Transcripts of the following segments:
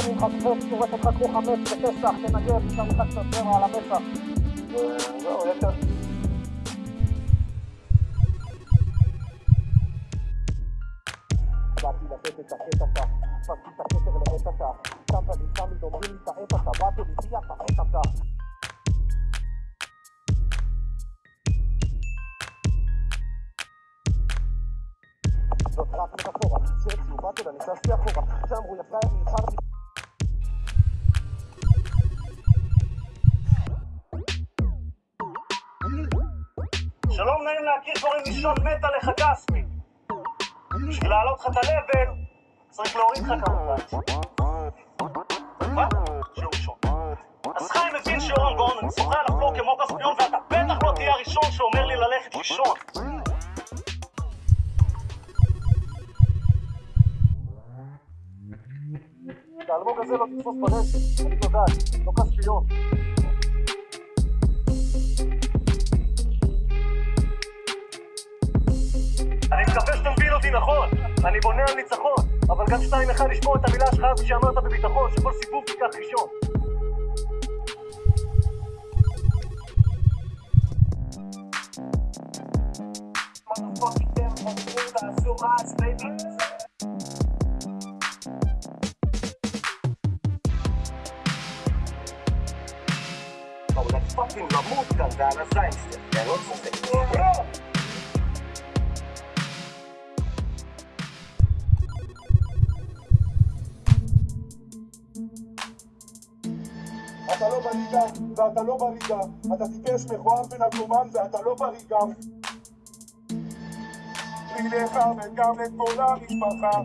הולך להיות טוב. יוצא ממך קפץ, צורך אותך כמו חמץ בפסח, תנגב, שם לך קצת זרע על המצח. וזהו, יש כאן. באתי לתת את הקטע, פסתי את הכתר לעת אתה, שם ונמצא מדומרים לי את העת אתה, באתי לביע את העת אתה. זאת רק מטאפורה, שהציעו באתי ונכנסתי אחורה, שאמרו יפה אני איחרתי שלום, נעים להכיר, קוראים לי שון מת עליך כספי. בשביל להעלות לך את ה-level, צריך להוריד לך כמובן. מה? שיעור ראשון. אז חיים מבין שיעור גאון, אני שוחה על הפלור כמו כספיון, ואתה בטח לא תהיה הראשון שאומר לי ללכת לישון. את האלמוג הזה לא תתפוס ברשת, אני יודעת, לא כספיון. מקווה שאתה מבין אותי נכון, אני בונה על ניצחון, אבל גם שתיים אחד לשמור את המילה שלך הזו שאמרת בביטחון, שכל סיבוב תיקח ראשון. פאקינג למות כאן, זה על הזין אני לא צוחק. אתה לא בליגה, ואתה לא בליגה, אתה טיפש מכוער ונרקומן ואתה לא בליגה. לי לך וגם לכל המשפחה.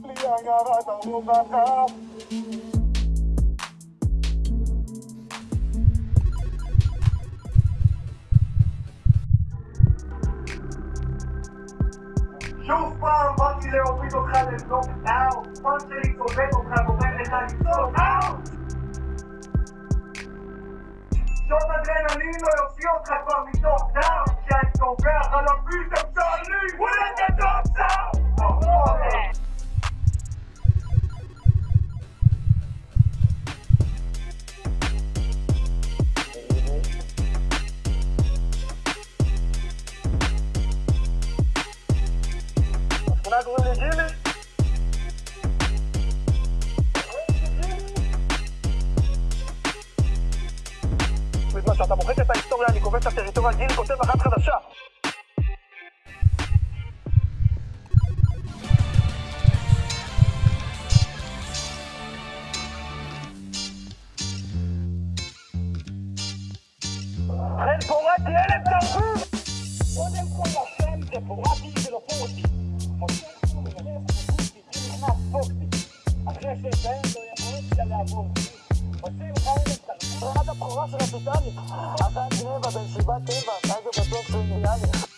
בלי עיירת הרווחה. שוב פעם באתי להוריד אותך לנוקדאון, פאנק שלי צובט אותך גורם לך לצעוק אאוט! שוט אדרנלין לא יוציא אותך כבר מתוך דם, כשאני טובח על הביט הצה"לי, וואלה אתה טוב סאו! השכונה קוראים לי גילי? בזמן שאתה מוחק את ההיסטוריה, אני כובש את הטריטוריה, גילי כותב אחת חדשה. חן פורטי, ילד תרבות! קודם כל השם זה פורטי ולא פורטי. עושים חיים, עונת הבכורה של הטוטאלית. אחת גניבה בן שבעת טבע, אז זה בטוח שהוא נראה לי.